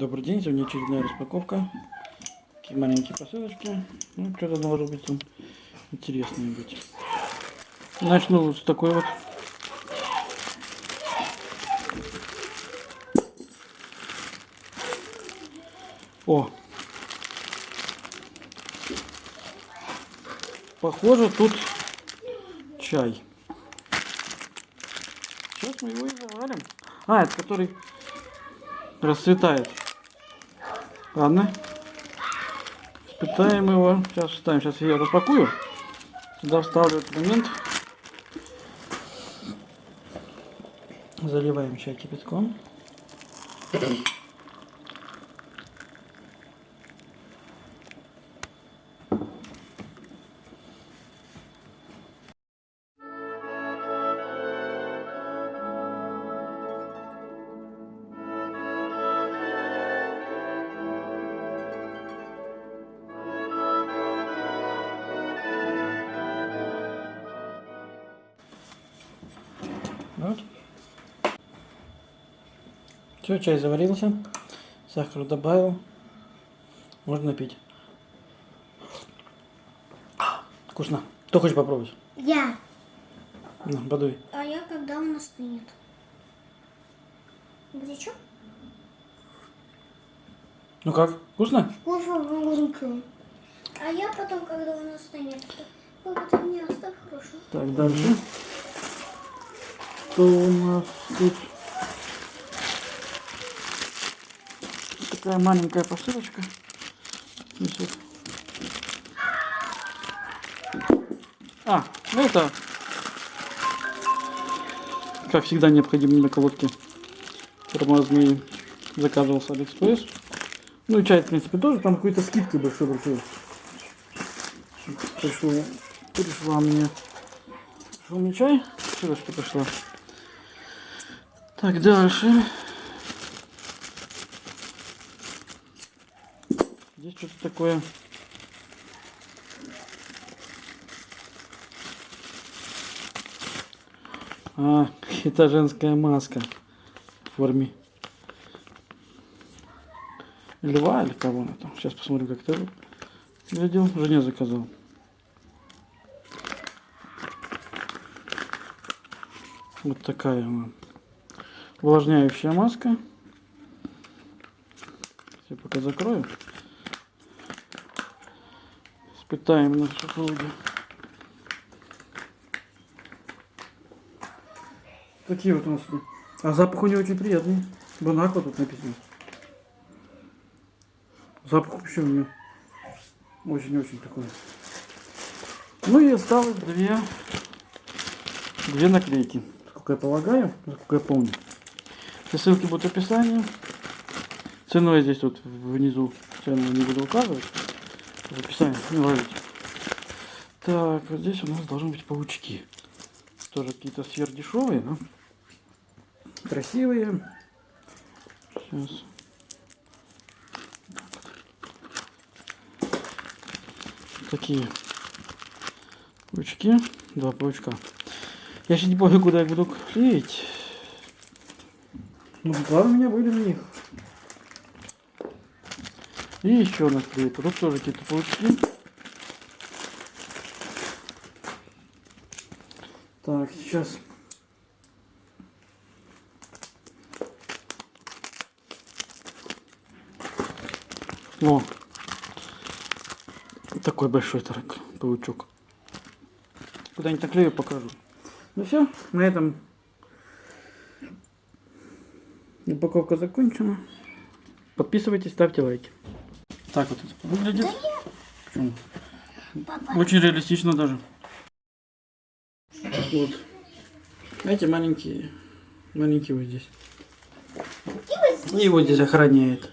Добрый день, сегодня очередная распаковка. Такие маленькие посылочки. Ну, что-то должно быть там интересное быть. Начну вот с такой вот. О! Похоже, тут чай. Сейчас мы его и заварим. А, это который расцветает. Ладно. Испытаем его. Сейчас вставим. Сейчас я распакую. Сюда вставлю этот момент. Заливаем чай кипятком. Вот. Все, чай заварился. Сахар добавил. Можно пить. Вкусно. Кто хочет попробовать? Я. На, подуй. А я когда он остынет? Горячо? Ну как? Вкусно? Вкусно, горячо. А я потом, когда он остынет, папа, ты мне оставь хорошо. Так, дальше. Что у нас тут? Такая маленькая посылочка. Здесь вот. А, ну это, как всегда, необходимые наколодки тормозные. Заказывал с Алиэкспресс. Ну и чай, в принципе, тоже. Там какой-то скидкой большой-большой. Пришел, пришла мне. Пришел мне чай. Что что пришло? Так, дальше. Здесь что-то такое. А, это женская маска в форме льва или кого она там. Сейчас посмотрим, как это выглядел. Жене заказал. Вот такая она. Увлажняющая маска. Я пока закрою. Испытаем на супруге. Такие вот у нас. А запах у нее очень приятный. Бонаква тут написано. Запах вообще у нее очень-очень такой. Ну и осталось две, две наклейки. Сколько я полагаю, сколько я помню. Все ссылки будут в описании. Цену я здесь вот внизу цену не буду указывать. В описании не ловите. Так, вот здесь у нас должны быть паучки. Тоже какие-то сверхдешевые, но красивые. Сейчас. Такие паучки. Два паучка. Я сейчас не помню, куда я буду клеить. Ну, главное, у меня были на них. И еще наклейка. Тут тоже какие-то паучки. Так, сейчас. О, такой большой тарак, паучок. Куда-нибудь наклею, покажу. Ну все, на этом упаковка закончена. Подписывайтесь, ставьте лайки. Так вот это выглядит. Почему? Очень реалистично даже. Вот. Эти маленькие, маленькие вот здесь. И вот здесь охраняет.